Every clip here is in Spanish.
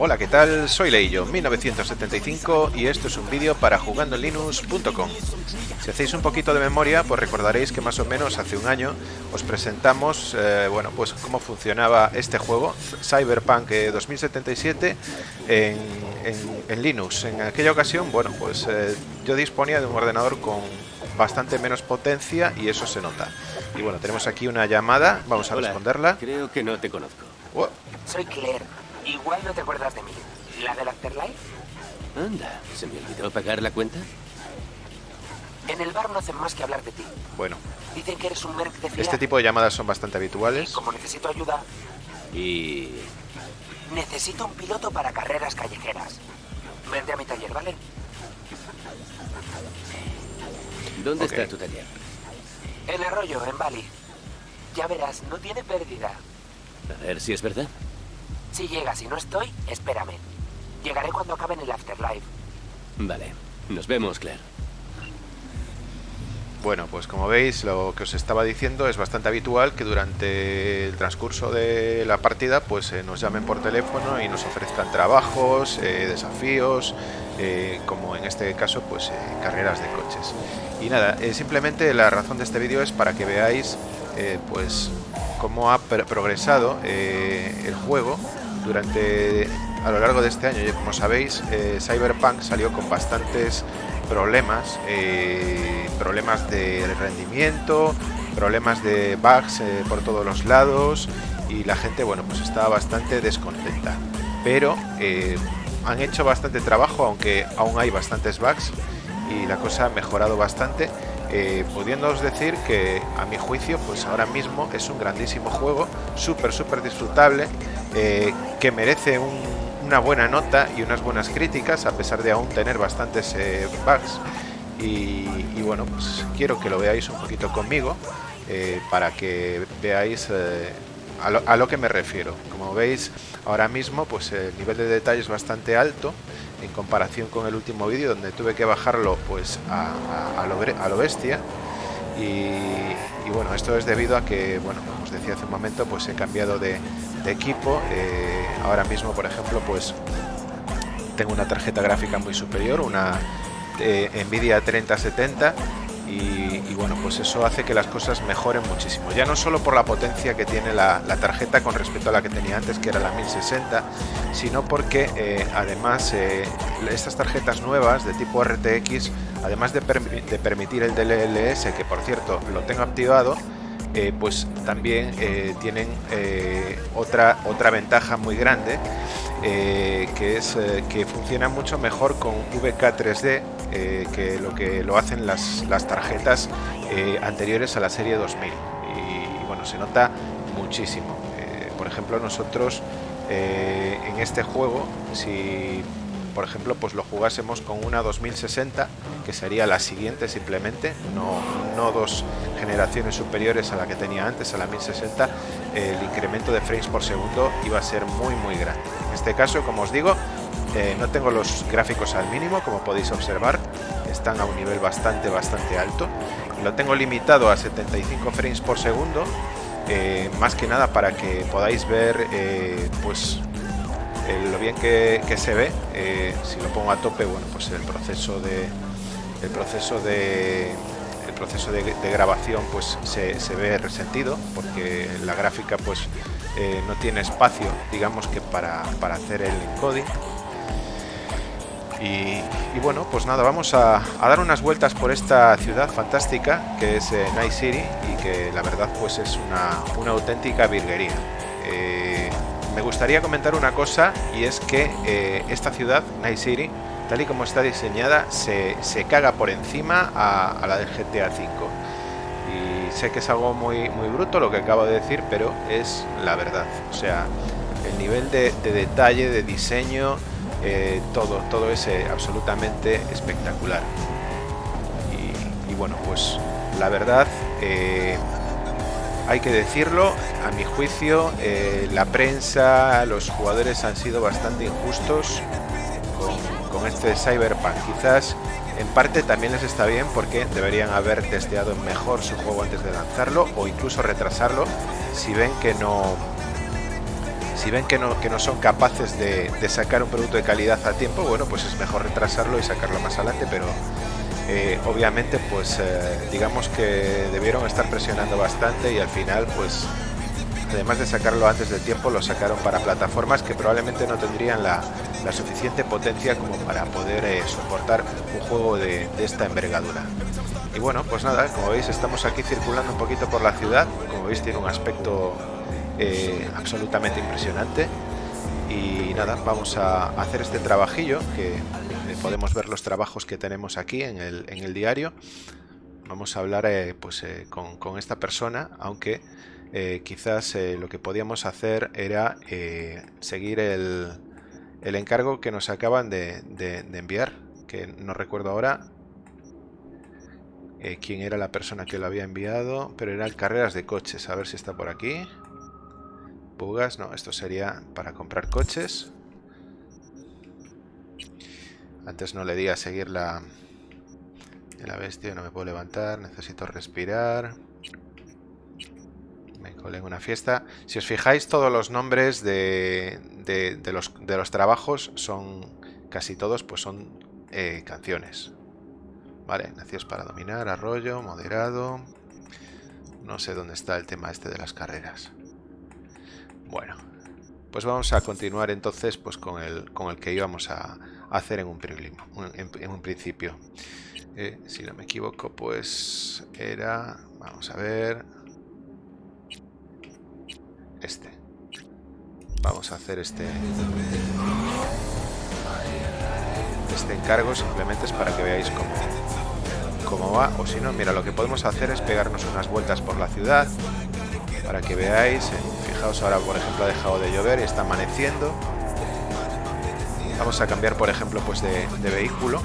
Hola, ¿qué tal? Soy Leillo, 1975 y esto es un vídeo para jugandolinux.com. Si hacéis un poquito de memoria, pues recordaréis que más o menos hace un año os presentamos, eh, bueno, pues cómo funcionaba este juego, Cyberpunk 2077, en, en, Linux. En aquella ocasión, bueno, pues eh, yo disponía de un ordenador con bastante menos potencia y eso se nota. Y bueno, tenemos aquí una llamada, vamos a responderla. Creo que no te conozco. Soy Claire. Igual no te acuerdas de mí. ¿La del Afterlife? Anda, ¿se me olvidó pagar la cuenta? En el bar no hacen más que hablar de ti. Bueno. Dicen que eres un merc de fiar. Este tipo de llamadas son bastante habituales. Y como necesito ayuda... Y... Necesito un piloto para carreras callejeras. Vente a mi taller, ¿vale? ¿Dónde está tu taller? En Arroyo, en Bali. Ya verás, no tiene pérdida. A ver si es verdad. Si llegas y no estoy, espérame. Llegaré cuando acabe en el Afterlife. Vale. Nos vemos, Claire. Bueno, pues como veis, lo que os estaba diciendo es bastante habitual que durante el transcurso de la partida pues eh, nos llamen por teléfono y nos ofrezcan trabajos, eh, desafíos, eh, como en este caso pues carreras de coches. Y nada, simplemente la razón de este vídeo es para que veáis pues cómo ha progresado el juego durante a lo largo de este año. Como sabéis, eh, Cyberpunk salió con bastantes problemas, eh, problemas de rendimiento, problemas de bugs eh, por todos los lados y la gente, bueno, pues estaba bastante descontenta. Pero han hecho bastante trabajo, aunque aún hay bastantes bugs y la cosa ha mejorado bastante. Pudiéndoos decir que a mi juicio pues ahora mismo es un grandísimo juego súper súper disfrutable eh, que merece una buena nota y unas buenas críticas, a pesar de aún tener bastantes eh, bugs. Y, bueno, pues quiero que lo veáis un poquito conmigo eh, para que veáis a lo, que me refiero. Como veis, ahora mismo pues el nivel de detalle es bastante alto en comparación con el último vídeo donde tuve que bajarlo pues a, lo, bestia. Y, bueno, esto es debido a que, bueno, como os decía hace un momento, pues he cambiado de, equipo. Eh, ahora mismo, por ejemplo, pues tengo una tarjeta gráfica muy superior, una eh, Nvidia 3070 y, bueno, pues eso hace que las cosas mejoren muchísimo. Ya no solo por la potencia que tiene la, tarjeta con respecto a la que tenía antes, que era la 1060, sino porque eh, además estas tarjetas nuevas de tipo RTX, además de, de permitir el DLSS, que por cierto lo tengo activado, eh, pues también eh, tienen eh, otra, otra ventaja muy grande, que es que funciona mucho mejor con VK3D que lo que lo hacen las, las tarjetas anteriores a la serie 2000. Y, bueno, se nota muchísimo. por ejemplo, nosotros en este juego, si por ejemplo, pues lo jugásemos con una 2060, que sería la siguiente simplemente, no, no dos generaciones superiores a la que tenía antes, a la 1060, el incremento de frames por segundo iba a ser muy muy grande. En este caso, como os digo, eh, no tengo los gráficos al mínimo, como podéis observar, están a un nivel bastante bastante alto. Lo tengo limitado a 75 frames por segundo, eh, más que nada para que podáis ver eh, pues lo bien que, se ve, eh, si lo pongo a tope, bueno, pues el proceso de el proceso de el proceso de, grabación pues se, ve resentido porque la gráfica pues eh, no tiene espacio digamos que para, hacer el encoding. Y, bueno pues nada vamos a, dar unas vueltas por esta ciudad fantástica que es eh, Night City y que la verdad pues es una, una auténtica virguería me gustaría comentar una cosa y es que eh, esta ciudad, Night City, tal y como está diseñada, se, caga por encima a, la del GTA V. Y sé que es algo muy, muy bruto lo que acabo de decir, pero es la verdad. O sea, el nivel de, detalle, de diseño, eh, todo, todo es eh, absolutamente espectacular. Y, bueno, pues la verdad, hay que decirlo, a mi juicio, eh, la prensa, los jugadores han sido bastante injustos con, este Cyberpunk. Quizás en parte también les está bien porque deberían haber testeado mejor su juego antes de lanzarlo o incluso retrasarlo si ven que no Si ven que no, que no son capaces de, sacar un producto de calidad a tiempo, bueno, pues es mejor retrasarlo y sacarlo más adelante, pero eh, obviamente pues eh, digamos que debieron estar presionando bastante y al final pues además de sacarlo antes del tiempo lo sacaron para plataformas que probablemente no tendrían la, suficiente potencia como para poder eh, soportar un juego de, esta envergadura. Y bueno, pues nada, como veis estamos aquí circulando un poquito por la ciudad, como veis tiene un aspecto absolutamente impresionante y nada, vamos a hacer este trabajillo que podemos ver los trabajos que tenemos aquí en el, en el diario. Vamos a hablar eh, pues, eh, con, esta persona, aunque eh, quizás lo que podíamos hacer era seguir el, el, encargo que nos acaban de, de, enviar, que no recuerdo ahora quién era la persona que lo había enviado, pero eran carreras de coches, a ver si está por aquí. Bugas, no, esto sería para comprar coches. Antes no le di a seguir la, la bestia, no me puedo levantar, necesito respirar. Me colé en una fiesta. Si os fijáis, todos los nombres de, de, los, de los, trabajos son, casi todos, pues son eh, canciones. Vale, nacidos para dominar, arroyo, moderado. No sé dónde está el tema este de las carreras. Bueno, pues vamos a continuar entonces pues con el, con el que íbamos a, hacer en un, en, un principio. Eh, si no me equivoco, pues era... Vamos a ver... Este. Vamos a hacer este... Este encargo simplemente es para que veáis cómo, cómo va. O si no, mira, lo que podemos hacer es pegarnos unas vueltas por la ciudad para que veáis. Fijaos ahora, por ejemplo, ha dejado de llover y está amaneciendo. Vamos a cambiar, por ejemplo, pues de, vehículo.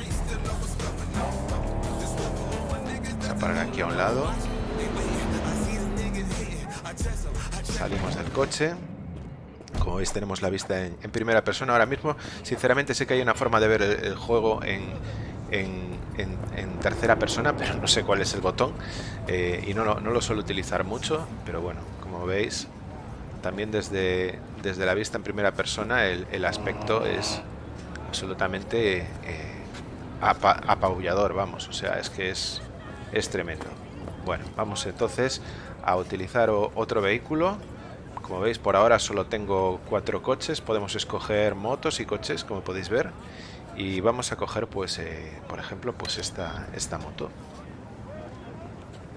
Vamos a parar aquí a un lado. Salimos del coche. Como veis tenemos la vista en, primera persona ahora mismo. Sinceramente sé que hay una forma de ver el, juego en, en, tercera persona, pero no sé cuál es el botón. Eh, y no, no, lo suelo utilizar mucho, pero bueno, como veis, también desde, desde la vista en primera persona el, el aspecto es, absolutamente eh, apabullador, vamos, o sea, es que es, tremendo. Bueno, vamos entonces a utilizar otro vehículo. Como veis, por ahora solo tengo cuatro coches. Podemos escoger motos y coches, como podéis ver. Y vamos a coger, pues, eh, por ejemplo, pues esta, esta moto.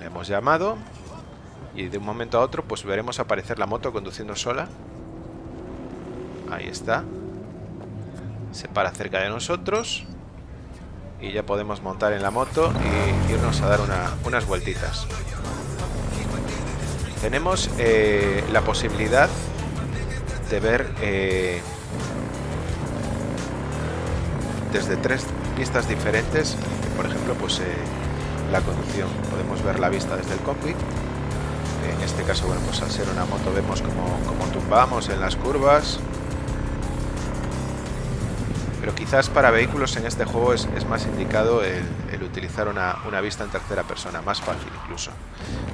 Le hemos llamado. Y de un momento a otro, pues veremos aparecer la moto conduciendo sola. Ahí está se para cerca de nosotros y ya podemos montar en la moto y irnos a dar unas vueltitas. Tenemos eh, la posibilidad de ver eh, desde tres vistas diferentes, por ejemplo, pues eh, la conducción. Podemos ver la vista desde el cockpit. En este caso, bueno, pues al ser una moto vemos como, como tumbamos en las curvas, pero quizás para vehículos en este juego es, más indicado el, utilizar una, vista en tercera persona, más fácil incluso.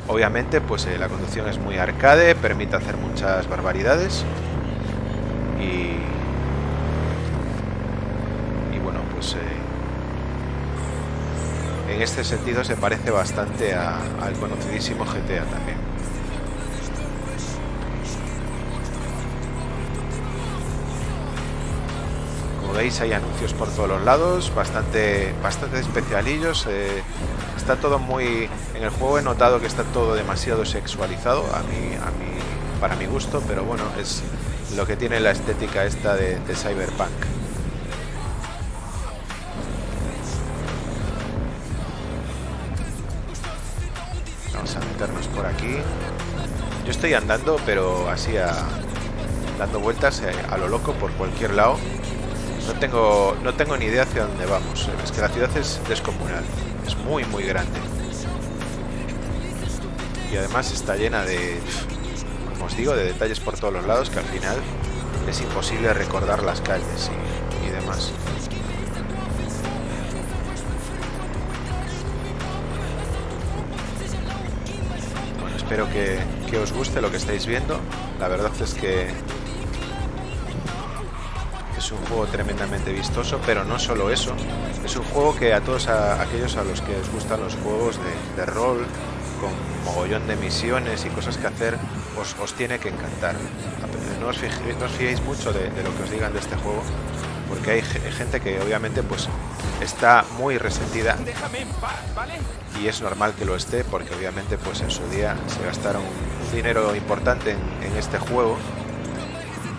Obviamente pues eh, la conducción es muy arcade, permite hacer muchas barbaridades y, y bueno pues eh, en este sentido se parece bastante al conocidísimo GTA también. Veis hay anuncios por todos los lados, bastante, bastante especialillos. Eh, está todo muy... En el juego he notado que está todo demasiado sexualizado, a mí, a mí, para mi gusto, pero bueno, es lo que tiene la estética esta de, Cyberpunk. Vamos a meternos por aquí. Yo estoy andando, pero así a, dando vueltas eh, a lo loco por cualquier lado. No tengo, no tengo ni idea hacia dónde vamos. Es que la ciudad es descomunal. Es muy, muy grande. Y además está llena de, como os digo, de detalles por todos los lados que al final es imposible recordar las calles y, demás. Bueno, espero que, que os guste lo que estáis viendo. La verdad es que Es un juego tremendamente vistoso, pero no solo eso. Es un juego que a todos aquellos a los que les gustan los juegos de, rol, con mogollón de misiones y cosas que hacer, os, tiene que encantar. No os, fiéis, mucho de, lo que os digan de este juego, porque hay gente que obviamente pues está muy resentida y es normal que lo esté porque obviamente pues en su día se gastaron un dinero importante en, este juego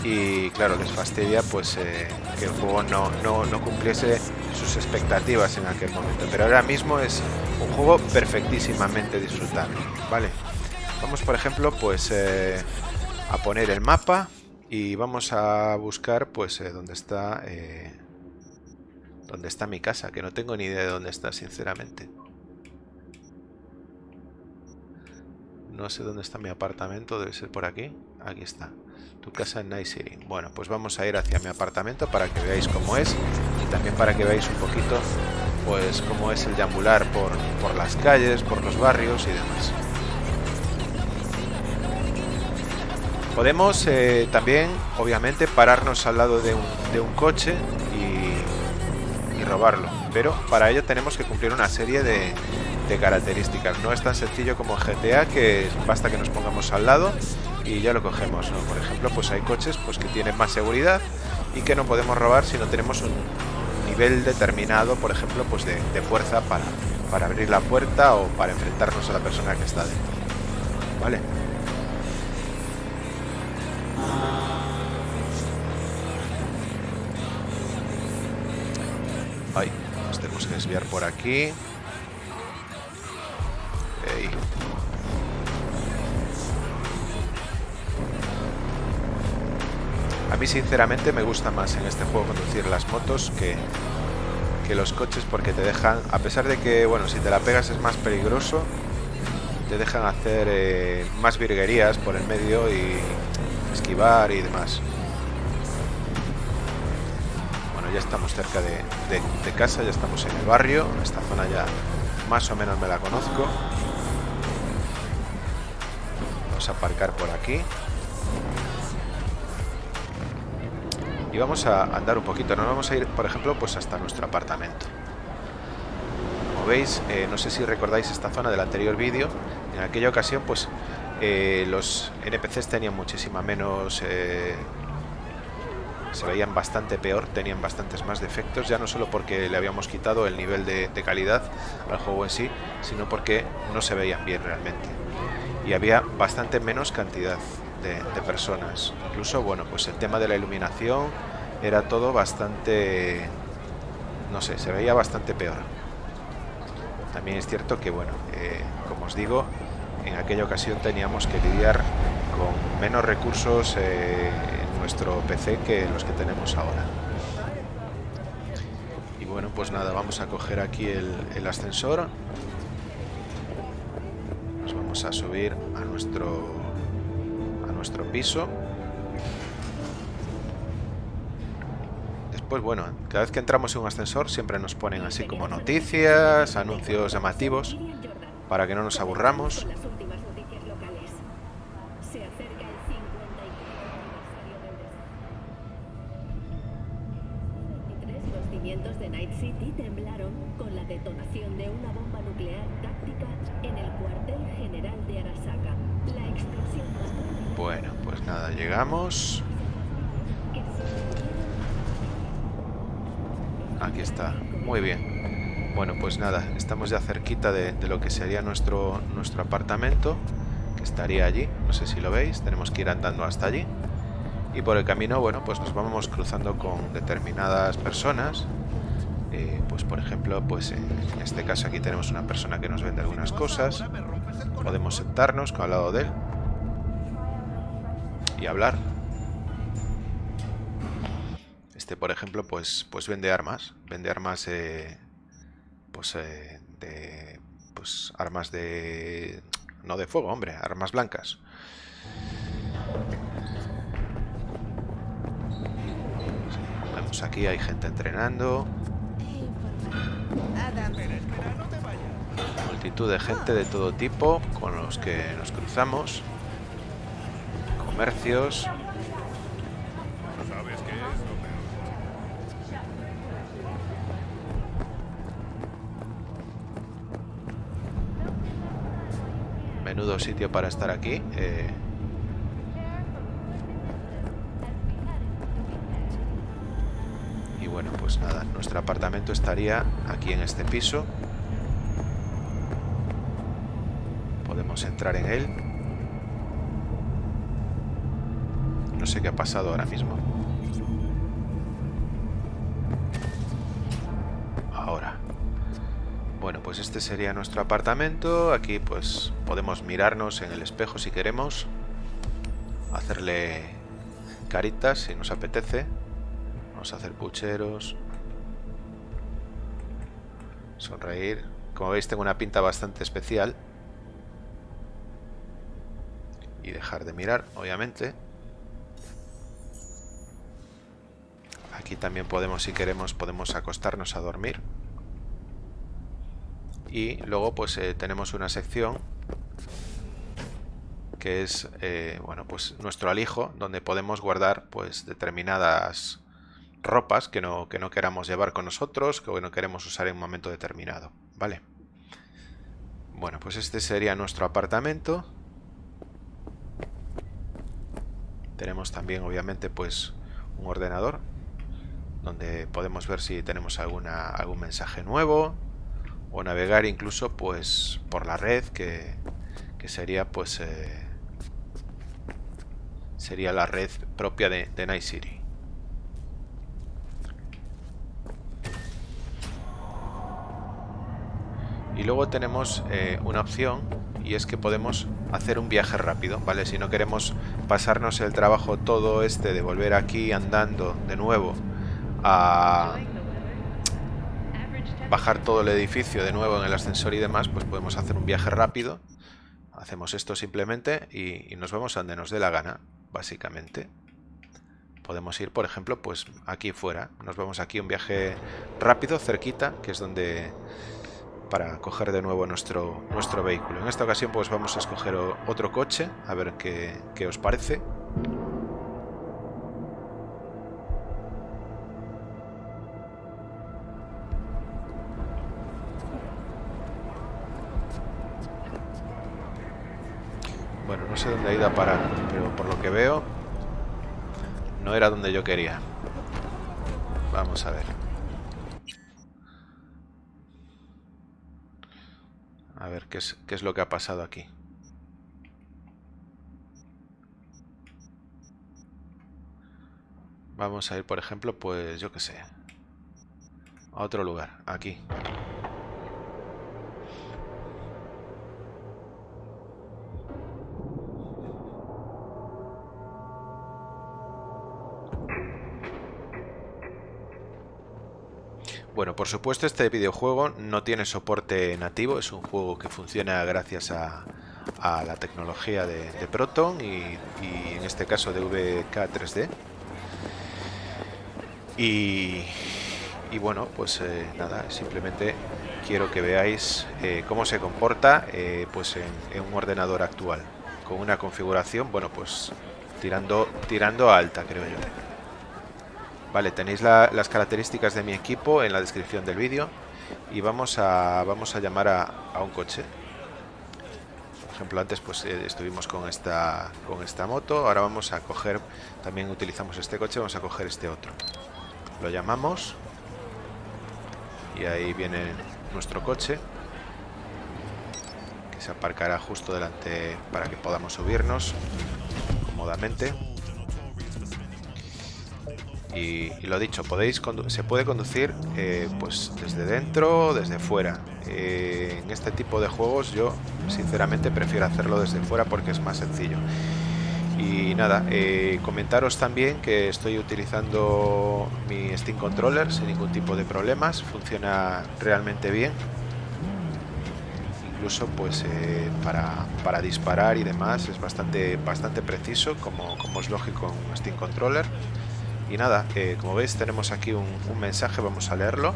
y claro les fastidia pues eh, que el juego no, no, cumpliese sus expectativas en aquel momento pero ahora mismo es un juego perfectísimamente disfrutable vale vamos por ejemplo pues eh, a poner el mapa y vamos a buscar pues eh, dónde está ¿Dónde está mi casa? Que no tengo ni idea de dónde está, sinceramente. No sé dónde está mi apartamento, debe ser por aquí. Aquí está. Tu casa en Night City. Bueno, pues vamos a ir hacia mi apartamento para que veáis cómo es. Y también para que veáis un poquito, pues, cómo es el deambular por, por las calles, por los barrios y demás. Podemos eh, también, obviamente, pararnos al lado de un, de un coche robarlo. Pero para ello tenemos que cumplir una serie de, características. No es tan sencillo como GTA, que basta que nos pongamos al lado y ya lo cogemos. Por ejemplo, pues hay coches pues, que tienen más seguridad y que no podemos robar si no tenemos un nivel determinado, por ejemplo, pues de, de fuerza para, para abrir la puerta o para enfrentarnos a la persona que está dentro. ¿Vale? Ay, nos tenemos que desviar por aquí. Mí sinceramente me gusta más en este juego conducir las motos que, que los coches porque te dejan, a pesar de que, bueno, si te la pegas es más peligroso, te dejan hacer eh, más virguerías por el medio y esquivar y demás. ya estamos cerca de, casa, ya estamos en el barrio. Esta zona ya más o menos me la conozco. Vamos a aparcar por aquí. Y vamos a andar un poquito. Nos vamos a ir, por ejemplo, pues hasta nuestro apartamento. Como veis, eh, no sé si recordáis esta zona del anterior vídeo. En aquella ocasión, pues eh, los NPCs tenían muchísima menos eh, se veían bastante peor, tenían bastantes más defectos, ya no solo porque le habíamos quitado el nivel de, calidad al juego en sí, sino porque no se veían bien realmente. Y había bastante menos cantidad de, personas. Incluso, bueno, pues el tema de la iluminación era todo bastante... no sé, se veía bastante peor. También es cierto que, bueno, eh, como os digo, en aquella ocasión teníamos que lidiar con menos recursos eh, nuestro PC que los que tenemos ahora. Y bueno, pues nada, vamos a coger aquí el, ascensor. Nos vamos a subir a nuestro, nuestro piso. Después, bueno, cada vez que entramos en un ascensor siempre nos ponen así como noticias, anuncios llamativos, para que no nos aburramos. Estamos ya cerquita de, lo que sería nuestro, nuestro apartamento, que estaría allí. No sé si lo veis, tenemos que ir andando hasta allí. Y por el camino, bueno, pues nos vamos cruzando con determinadas personas. Eh, pues por ejemplo, pues en, este caso aquí tenemos una persona que nos vende algunas cosas. Podemos sentarnos al lado de él y hablar. Este, por ejemplo, pues, pues vende armas. Vende armas, eh, pues, eh, de, pues, armas de, no de fuego, hombre, armas blancas. Vemos aquí hay gente entrenando. Multitud de gente de todo tipo con los que nos cruzamos comercios. Sitio para estar aquí. Eh. Y bueno, pues nada, nuestro apartamento estaría aquí en este piso. Podemos entrar en él. No sé qué ha pasado ahora mismo. Ahora. Bueno, pues este sería nuestro apartamento. Aquí pues podemos mirarnos en el espejo si queremos. Hacerle caritas si nos apetece. Vamos a hacer pucheros. Sonreír. Como veis tengo una pinta bastante especial. Y dejar de mirar, obviamente. Aquí también podemos, si queremos, podemos acostarnos a dormir. Y luego pues eh, tenemos una sección que es eh, bueno pues nuestro alijo donde podemos guardar pues determinadas ropas que no, que no queramos llevar con nosotros que no queremos usar en un momento determinado vale bueno pues este sería nuestro apartamento. Tenemos también obviamente pues un ordenador donde podemos ver si tenemos alguna, algún mensaje nuevo o navegar incluso pues por la red que, sería pues eh, sería la red propia de, Night City y luego tenemos eh, una opción y es que podemos hacer un viaje rápido, ¿vale? Si no queremos pasarnos el trabajo todo este de volver aquí andando de nuevo a bajar todo el edificio de nuevo en el ascensor y demás, pues podemos hacer un viaje rápido. Hacemos esto simplemente y, nos vamos a donde nos dé la gana, básicamente. Podemos ir, por ejemplo, pues aquí fuera. Nos vamos aquí un viaje rápido, cerquita, que es donde para coger de nuevo nuestro, nuestro vehículo. En esta ocasión pues vamos a escoger otro coche, a ver qué, qué os parece. Bueno, no sé dónde ha ido a parar, pero por lo que veo no era donde yo quería. Vamos a ver. A ver qué es, qué es lo que ha pasado aquí. Vamos a ir, por ejemplo, pues yo qué sé. A otro lugar, aquí. Bueno, por supuesto este videojuego no tiene soporte nativo, es un juego que funciona gracias a, la tecnología de, Proton y, en este caso de VK3D. Y, bueno, pues eh, nada, simplemente quiero que veáis eh, cómo se comporta eh, pues en, un ordenador actual, con una configuración, bueno, pues tirando, tirando alta, creo yo. Vale, tenéis las características de mi equipo en la descripción del vídeo y vamos a, vamos a llamar a, un coche. Por ejemplo, antes pues eh, estuvimos con esta, con esta moto, ahora vamos a coger, también utilizamos este coche, vamos a coger este otro. Lo llamamos y ahí viene nuestro coche que se aparcará justo delante para que podamos subirnos cómodamente. Y, lo dicho, podéis se puede conducir eh, pues desde dentro desde fuera. Eh, en este tipo de juegos yo sinceramente prefiero hacerlo desde fuera porque es más sencillo. Y nada, eh, comentaros también que estoy utilizando mi Steam Controller sin ningún tipo de problemas, funciona realmente bien. Incluso pues para, disparar y demás es bastante, bastante preciso como, como es lógico en Steam Controller. Y nada, eh, como veis tenemos aquí un, mensaje, vamos a leerlo.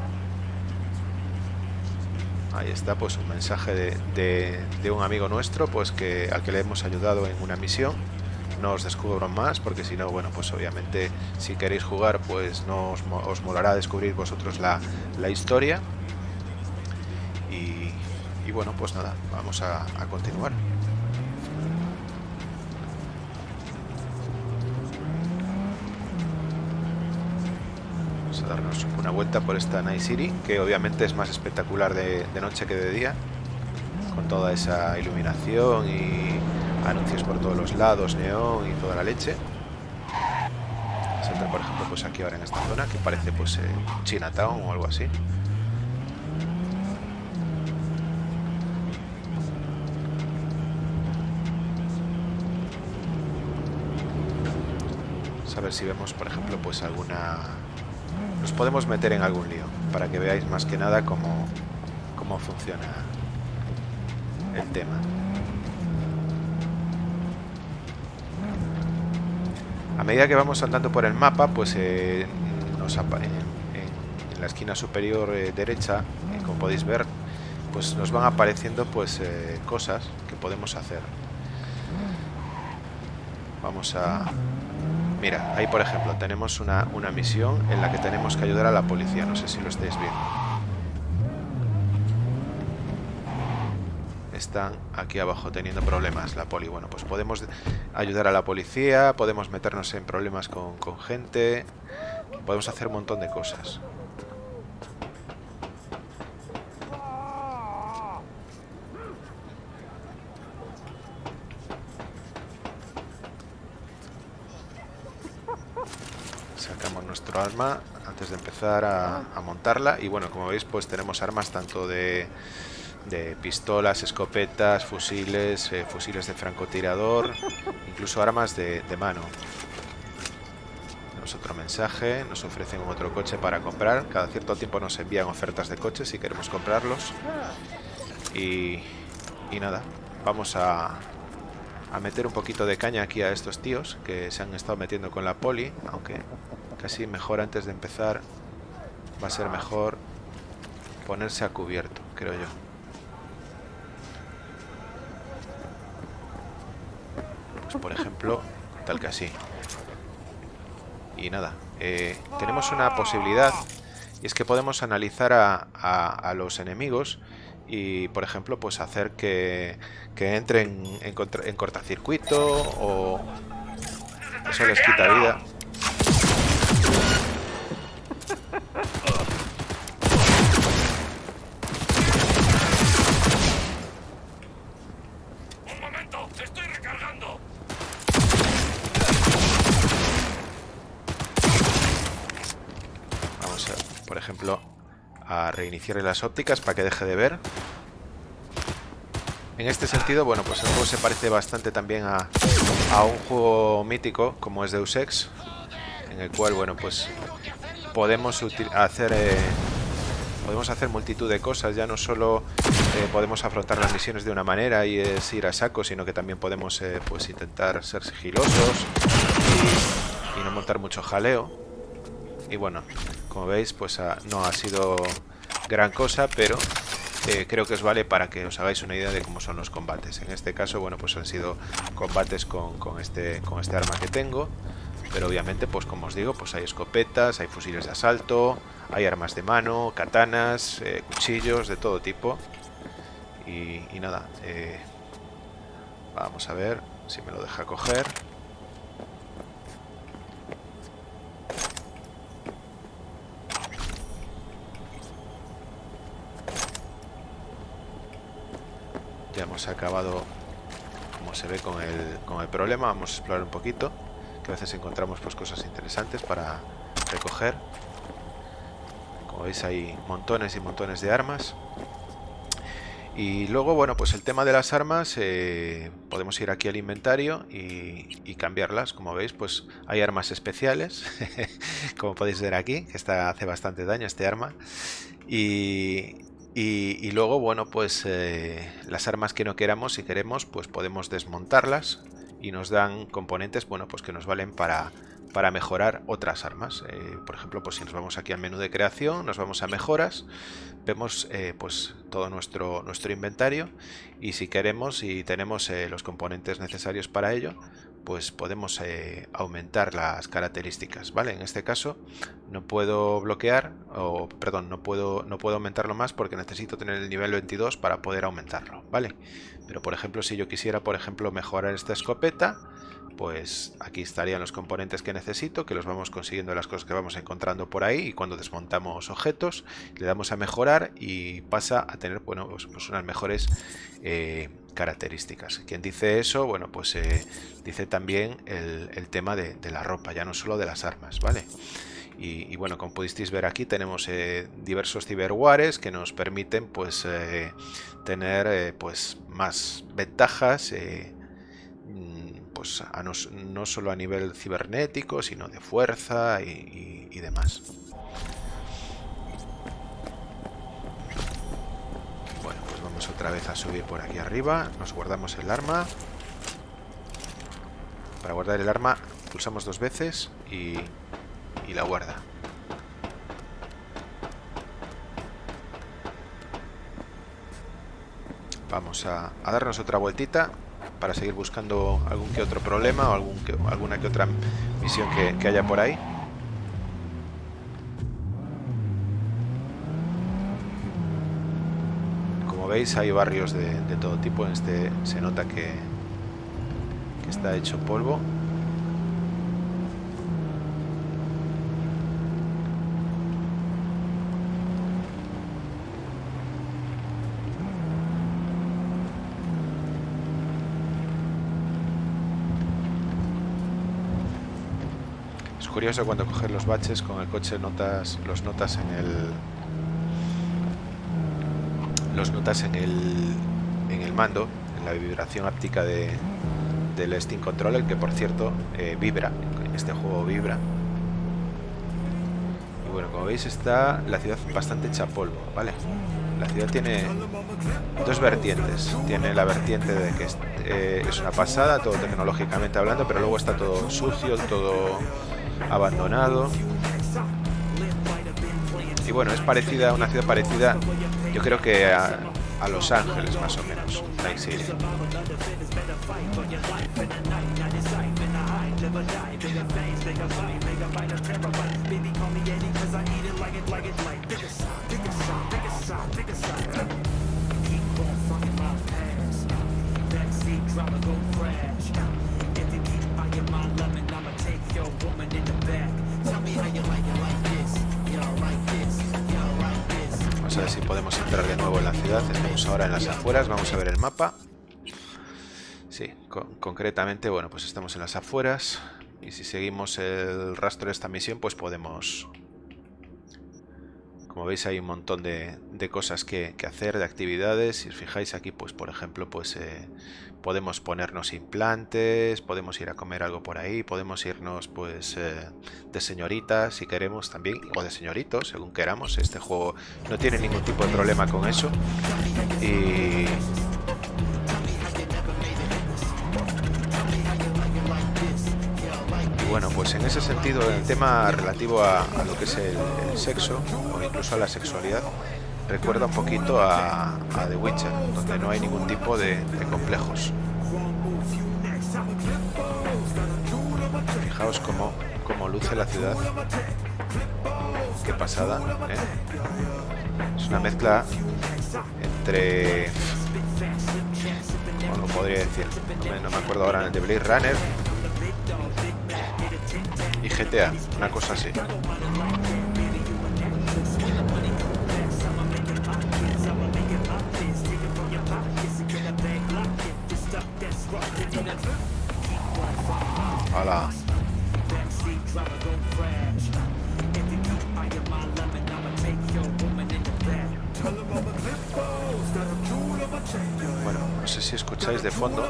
Ahí está, pues un mensaje de, un amigo nuestro, pues que al que le hemos ayudado en una misión. No os descubro más, porque si no, bueno, pues obviamente si queréis jugar, pues no os, molará descubrir vosotros la, historia. Y, bueno, pues nada, vamos a continuar. Darnos una vuelta por esta Night City, que obviamente es más espectacular de, noche que de día, con toda esa iluminación y anuncios por todos los lados, neón y toda la leche. Saltar, por ejemplo, pues aquí ahora en esta zona, que parece pues eh, Chinatown o algo así. A ver si vemos, por ejemplo, pues alguna... Nos podemos meter en algún lío, para que veáis más que nada cómo, cómo funciona el tema. A medida que vamos andando por el mapa, pues eh, nos en- en la esquina superior eh, derecha, eh, como podéis ver, pues nos van apareciendo pues eh, cosas que podemos hacer. Vamos a... Mira, ahí por ejemplo tenemos una, una misión en la que tenemos que ayudar a la policía. No sé si lo estáis viendo. Están aquí abajo teniendo problemas la poli. Bueno, pues podemos ayudar a la policía, podemos meternos en problemas con, con gente, podemos hacer un montón de cosas. Arma antes de empezar a, montarla y bueno, como veis pues tenemos armas tanto de, de pistolas, escopetas, fusiles, eh, fusiles de francotirador, incluso armas de, de mano. Tenemos otro mensaje, nos ofrecen otro coche para comprar. Cada cierto tiempo nos envían ofertas de coches si queremos comprarlos. Y, y nada, vamos a, a meter un poquito de caña aquí a estos tíos que se han estado metiendo con la poli, aunque casi mejor antes de empezar va a ser mejor ponerse a cubierto, creo yo. Pues por ejemplo, tal que así. Y nada, eh, tenemos una posibilidad y es que podemos analizar a, a- a los enemigos y, por ejemplo, pues hacer que, que entren en, contra- en cortacircuito o eso les quita vida. ¡Un momento! ¡Estoy recargando! Vamos a, por ejemplo, a reiniciar las ópticas para que deje de ver. En este sentido, bueno, pues el juego se parece bastante también a, a un juego mítico como es Deus Ex, en el cual, bueno, pues podemos hacer eh, podemos hacer multitud de cosas. Ya no solo eh, podemos afrontar las misiones de una manera y es ir a saco, sino que también podemos, eh, pues, intentar ser sigilosos y, no montar mucho jaleo. Y bueno, como veis, pues no ha sido gran cosa, pero eh, creo que os vale para que os hagáis una idea de cómo son los combates. En este caso, bueno, pues han sido combates con, este, con este arma que tengo. Pero obviamente, pues como os digo, pues hay escopetas, hay fusiles de asalto, hay armas de mano, katanas, eh, cuchillos, de todo tipo. Y, y nada, eh, vamos a ver si me lo deja coger. Ya hemos acabado, como se ve, con el, con el problema. Vamos a explorar un poquito, que a veces encontramos pues cosas interesantes para recoger. Como veis hay montones y montones de armas. Y luego, bueno, pues el tema de las armas, eh, podemos ir aquí al inventario y, y cambiarlas. Como veis, pues hay armas especiales, como podéis ver aquí, que esta hace bastante daño este arma. Y, y- luego, bueno, pues eh, las armas que no queramos, si queremos, pues podemos desmontarlas y nos dan componentes, bueno, pues que nos valen para, para mejorar otras armas. Eh, por ejemplo, pues si nos vamos aquí al menú de creación, nos vamos a mejoras, vemos eh, pues todo nuestro, nuestro inventario y si queremos y tenemos los componentes necesarios para ello, pues podemos eh, aumentar las características, ¿vale? En este caso no puedo bloquear, o perdón, no puedo, no puedo aumentarlo más porque necesito tener el nivel 22 para poder aumentarlo, ¿vale? Pero por ejemplo, si yo quisiera, por ejemplo, mejorar esta escopeta, pues aquí estarían los componentes que necesito, que los vamos consiguiendo las cosas que vamos encontrando por ahí y cuando desmontamos objetos le damos a mejorar y pasa a tener bueno, pues, pues unas mejores eh, características. Quien dice eso, bueno, pues eh, dice también el, tema de, la ropa, ya no solo de las armas, ¿vale? Y, bueno, como pudisteis ver aquí tenemos eh, diversos ciberwares que nos permiten pues eh, tener pues más ventajas mm, pues no, solo a nivel cibernético sino de fuerza y demás. Bueno, pues vamos otra vez a subir por aquí arriba, nos guardamos el arma. Para guardar el arma pulsamos dos veces y y la guarda. Vamos a, darnos otra vueltita para seguir buscando algún que otro problema o algún alguna que otra misión que, haya por ahí. Como veis hay barrios de, todo tipo, en este se nota que, está hecho polvo. curioso cuando coges los baches con el coche notas los notas en el los notas en el en el mando en la vibración áptica de, del Steam Controller que por cierto eh, vibra este juego vibra. Y bueno como veis está la ciudad bastante hecha polvo vale la ciudad tiene dos vertientes. Tiene la vertiente de que es, eh, es una pasada todo tecnológicamente hablando pero luego está todo sucio todo abandonado. Y bueno, es parecida, una ciudad parecida, yo creo que a, Los Ángeles más o menos, Night City. A ver si podemos entrar de nuevo en la ciudad. Estamos ahora en las afueras. Vamos a ver el mapa. Sí, concretamente, bueno, pues estamos en las afueras. Y si seguimos el rastro de esta misión, pues podemos como veis hay un montón de, cosas que, hacer, de actividades. Si os fijáis aquí, pues por ejemplo, pues eh, podemos ponernos implantes, podemos ir a comer algo por ahí, podemos irnos pues eh, de señoritas si queremos también, o de señoritos, según queramos. Este juego no tiene ningún tipo de problema con eso. Y bueno, pues en ese sentido, el tema relativo a, lo que es el, sexo, o incluso a la sexualidad, recuerda un poquito a, The Witcher, donde no hay ningún tipo de, complejos. Fijaos cómo, cómo, luce la ciudad. Qué pasada, ¿eh? Es una mezcla entre... ¿Cómo lo podría decir? No me, acuerdo ahora, de Blade Runner y GTA, una cosa así. Hola. Bueno, no sé si escucháis de fondo,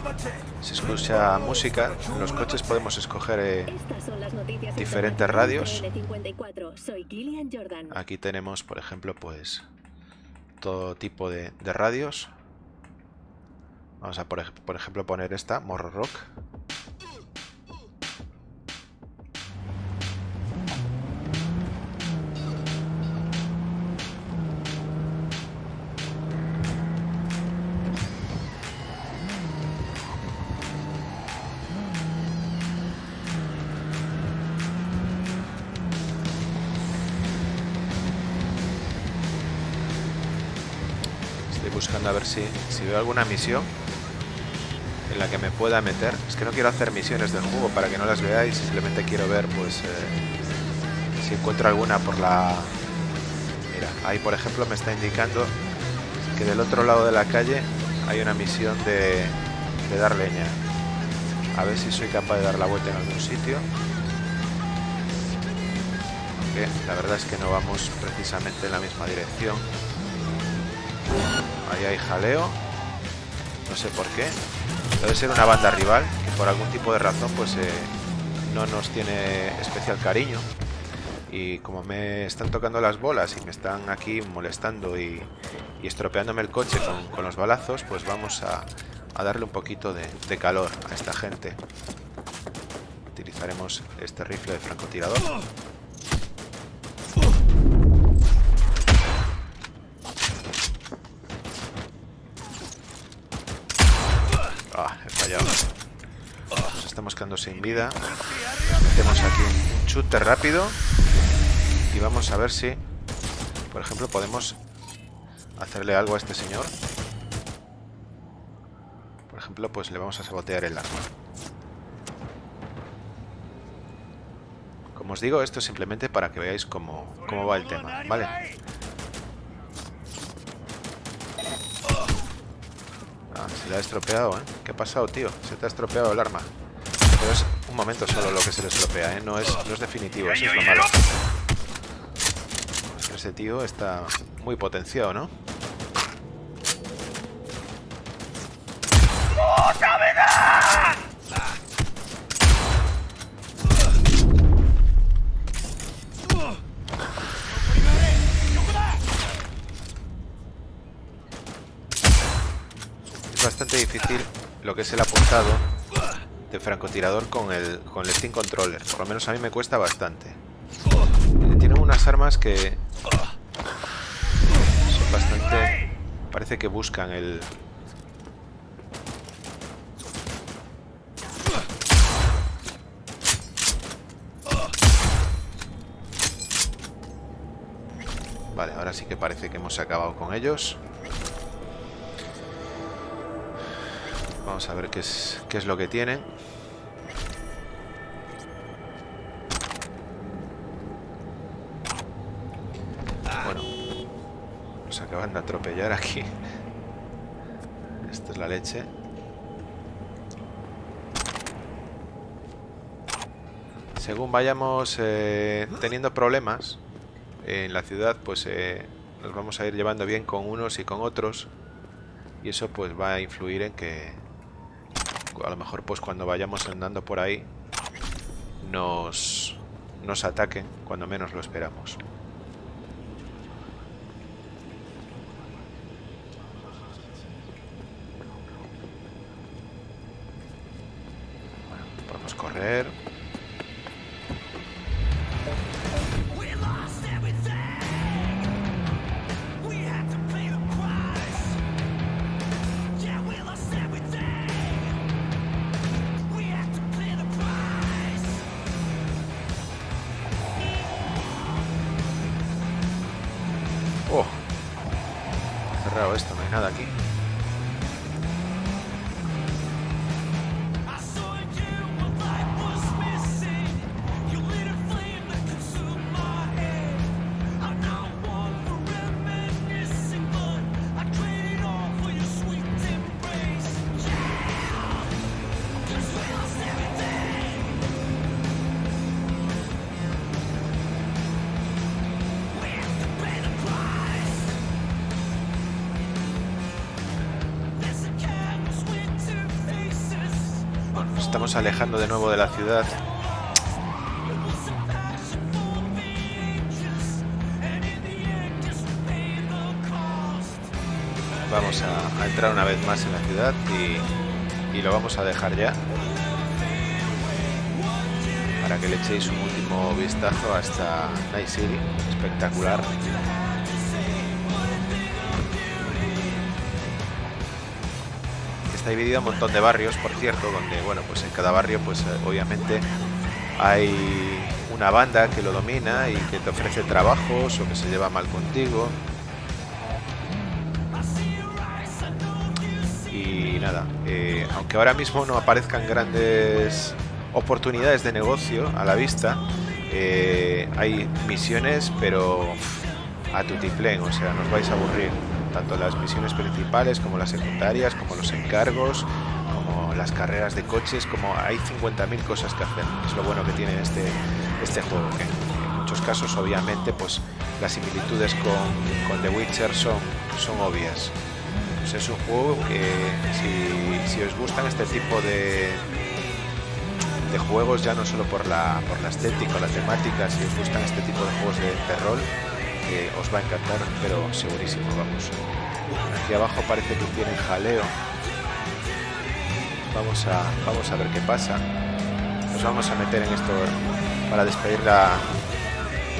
se escucha música. En los coches podemos escoger eh, diferentes radios. Aquí tenemos, por ejemplo, pues todo tipo de, de radios. Vamos a, por, por ejemplo, poner esta, Morro Rock. buscando a ver si, si veo alguna misión en la que me pueda meter. Es que no quiero hacer misiones del juego para que no las veáis, simplemente quiero ver pues eh, si encuentro alguna por la... Mira, ahí por ejemplo me está indicando que del otro lado de la calle hay una misión de, de dar leña. A ver si soy capaz de dar la vuelta en algún sitio. Aunque la verdad es que no vamos precisamente en la misma dirección. Ahí hay jaleo. No sé por qué. Debe ser una banda rival que por algún tipo de razón pues eh, no nos tiene especial cariño. Y como me están tocando las bolas y me están aquí molestando y, estropeándome el coche con, los balazos, pues vamos a, darle un poquito de calor a esta gente. Utilizaremos este rifle de francotirador. Fallado. Nos estamos quedando sin vida. Metemos aquí un chute rápido. Y vamos a ver si, por ejemplo, podemos hacerle algo a este señor. Por ejemplo, pues le vamos a sabotear el arma. Como os digo, esto es simplemente para que veáis cómo, cómo va el tema, ¿vale? Se le ha estropeado, ¿eh? ¿Qué ha pasado, tío? Se te ha estropeado el arma. Pero es un momento solo lo que se le estropea, ¿eh? No es, no es definitivo, eso es lo malo. Ese tío está muy potenciado, ¿no? Francotirador con el, con el Steam Controller. Por lo menos a mí me cuesta bastante. Tienen unas armas que son bastante... Parece que buscan el, Vale, ahora sí que parece que hemos acabado con ellos. Vamos a ver qué es, qué es lo que tienen. Nos acaban de atropellar aquí. Esta es la leche. Según vayamos eh, teniendo problemas, en la ciudad pues eh, nos vamos a ir llevando bien con unos y con otros y eso pues va a influir en que a lo mejor pues cuando vayamos andando por ahí nos, nos ataquen cuando menos lo esperamos. Podemos alejando de nuevo de la ciudad. Vamos a, a entrar una vez más en la ciudad y, y lo vamos a dejar ya. Para que le echéis un último vistazo hasta Night City. Espectacular. Está dividido un montón de barrios, por cierto, donde, bueno, pues en cada barrio, pues obviamente hay una banda que lo domina y que te ofrece trabajos o que se lleva mal contigo. Y nada, eh, aunque ahora mismo no aparezcan grandes oportunidades de negocio a la vista, eh, hay misiones, pero a tutiplén, o sea, nos vais a aburrir. Tanto las misiones principales como las secundarias, como los encargos, como las carreras de coches, como hay 50.000 cosas que hacer. Es lo bueno que tiene este, este juego, que en muchos casos obviamente pues las similitudes con, The Witcher son, son obvias. Pues es un juego que si, si os gustan este tipo de, de juegos, ya no solo por la, por la estética o la temática, si os gustan este tipo de juegos de terror, eh, os va a encantar, pero segurísimo, vamos. Aquí abajo parece que tiene jaleo. Vamos a, vamos a ver qué pasa. Nos vamos a meter en esto para despedir la,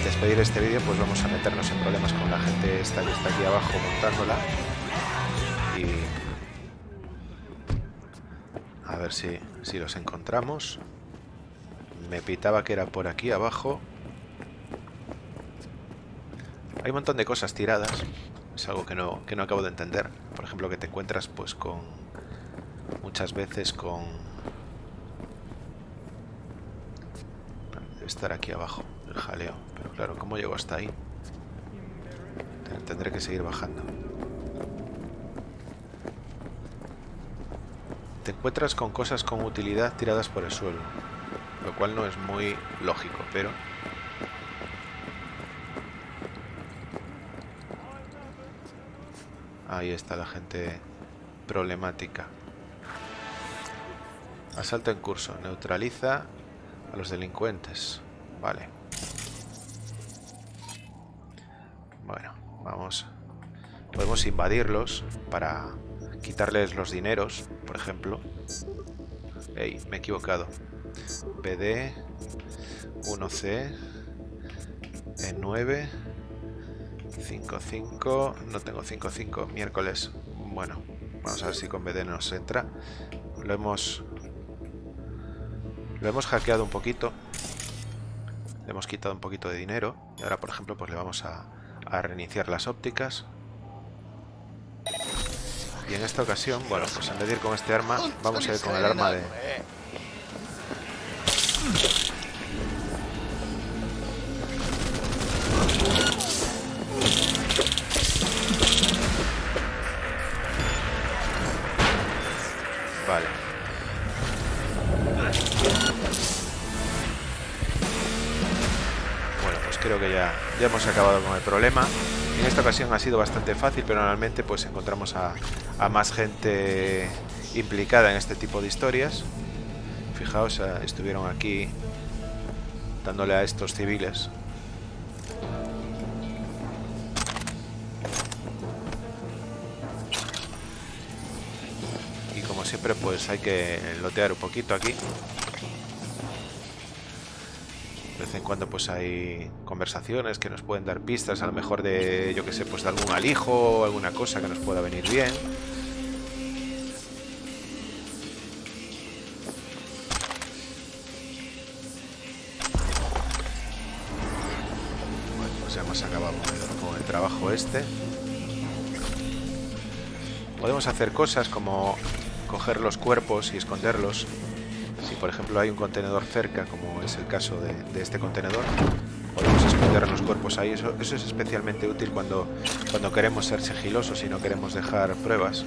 despedir este vídeo, pues vamos a meternos en problemas con la gente esta que está aquí abajo montándola. Y a ver si, si los encontramos. Me pitaba que era por aquí abajo. Hay un montón de cosas tiradas. Es algo que no, que no acabo de entender. Por ejemplo, que te encuentras pues con... Muchas veces con... Debe estar aquí abajo, el jaleo. Pero claro, ¿cómo llego hasta ahí? Tendré que seguir bajando. Te encuentras con cosas con utilidad tiradas por el suelo. Lo cual no es muy lógico, pero... Ahí está la gente problemática. Asalto en curso. Neutraliza a los delincuentes. Vale. Bueno, vamos. Podemos invadirlos para quitarles los dineros, por ejemplo. Ey, me he equivocado. BD 1C E9 55 no tengo 55 miércoles. Bueno vamos a ver si con BD nos entra. Lo hemos lo hemos hackeado un poquito. Le hemos quitado un poquito de dinero. Y ahora por ejemplo pues le vamos a, a reiniciar las ópticas. Y en esta ocasión bueno pues en vez de ir con este arma vamos a ir con el arma de pues creo que ya, ya hemos acabado con el problema. En esta ocasión ha sido bastante fácil, pero normalmente pues encontramos a, a más gente implicada en este tipo de historias. Fijaos, eh, estuvieron aquí dándole a estos civiles. Y como siempre, pues hay que lotear un poquito aquí. Cuando pues hay conversaciones que nos pueden dar pistas, a lo mejor de, yo que sé, pues de algún alijo o alguna cosa que nos pueda venir bien. ya hemos acabado con el trabajo este. Podemos hacer cosas como coger los cuerpos y esconderlos. Por ejemplo hay un contenedor cerca, como es el caso de, este contenedor, podemos esconder los cuerpos ahí. Eso, eso, es especialmente útil cuando, cuando queremos ser sigilosos y no queremos dejar pruebas.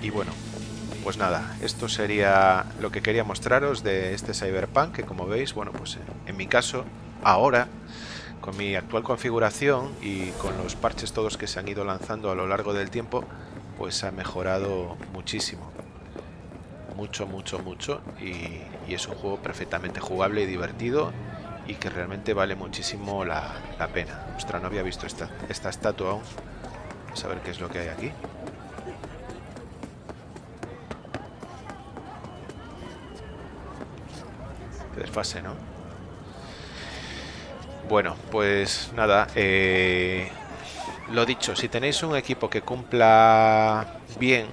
Y bueno, pues nada, esto sería lo que quería mostraros de este Cyberpunk, que como veis, bueno, pues en mi caso, ahora, con mi actual configuración y con los parches todos que se han ido lanzando a lo largo del tiempo, pues ha mejorado muchísimo. Mucho, mucho, mucho. Y, es un juego perfectamente jugable y divertido y que realmente vale muchísimo la, la pena. Ostras, no había visto esta, esta estatua aún. Vamos a ver qué es lo que hay aquí. Desfase, ¿no? Bueno, pues nada, eh, lo dicho, si tenéis un equipo que cumpla bien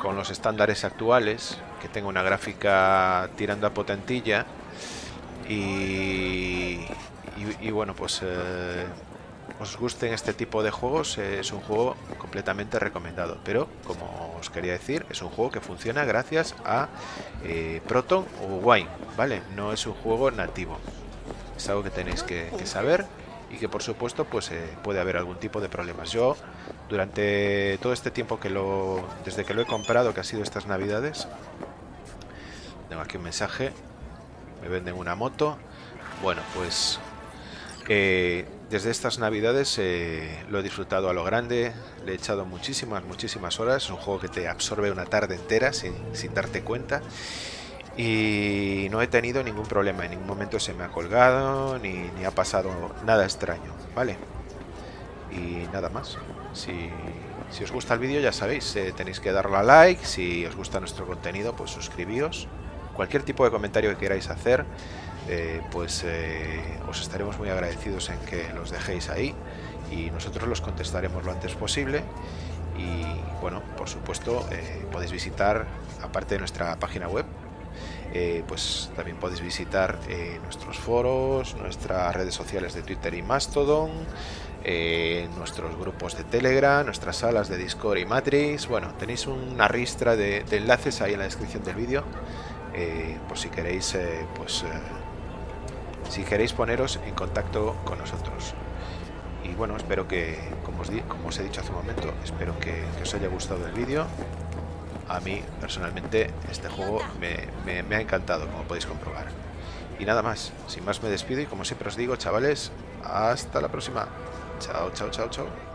con los estándares actuales, que tenga una gráfica tirando a potentilla y, bueno, pues eh, os gusten este tipo de juegos, eh, es un juego completamente recomendado. Pero, como os quería decir, es un juego que funciona gracias a eh, Proton o Wine, ¿vale? No es un juego nativo. Es algo que tenéis que saber y que por supuesto pues eh, puede haber algún tipo de problemas. Yo durante todo este tiempo que lo desde que lo he comprado que ha sido estas navidades tengo aquí un mensaje me venden una moto. Bueno pues eh, desde estas navidades eh, lo he disfrutado a lo grande le he echado muchísimas muchísimas horas. Es un juego que te absorbe una tarde entera sin, sin darte cuenta y no he tenido ningún problema, en ningún momento se me ha colgado ni, ni ha pasado nada extraño, ¿vale? Y nada más. Si, si os gusta el vídeo ya sabéis, eh, tenéis que darle a like, si os gusta nuestro contenido pues suscribíos. Cualquier tipo de comentario que queráis hacer, eh, pues eh, os estaremos muy agradecidos en que los dejéis ahí y nosotros los contestaremos lo antes posible y bueno, por supuesto podéis visitar, aparte de nuestra página web, eh, pues también podéis visitar eh, nuestros foros, nuestras redes sociales de Twitter y Mastodon, eh, nuestros grupos de Telegram, nuestras salas de Discord y Matrix. Bueno, tenéis una ristra de, enlaces ahí en la descripción del vídeo, por si queréis, pues, si queréis poneros en contacto con nosotros. Y bueno, espero que, como os, di- como os he dicho hace un momento, espero que, que os haya gustado el vídeo a mí personalmente este juego me, ha encantado, como podéis comprobar. Y nada más, sin más me despido y como siempre os digo, chavales, hasta la próxima. Chao, chao, chao, chao.